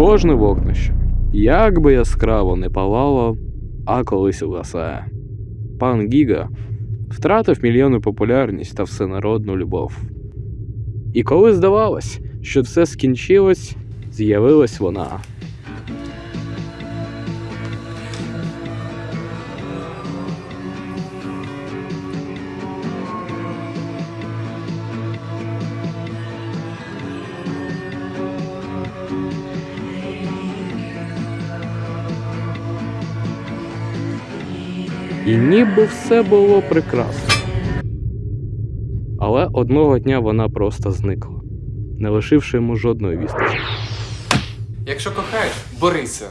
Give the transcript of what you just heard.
кожне вогнище, як би яскраво не палало, а колись угасає. Пан Гіга втратив мільйони популярність та всенародну любов. І коли здавалось, що все скінчилось, з'явилась вона. І ніби все було прекрасно. Але одного дня вона просто зникла, не лишивши йому жодної вісточки. Якщо кохаєш, борися.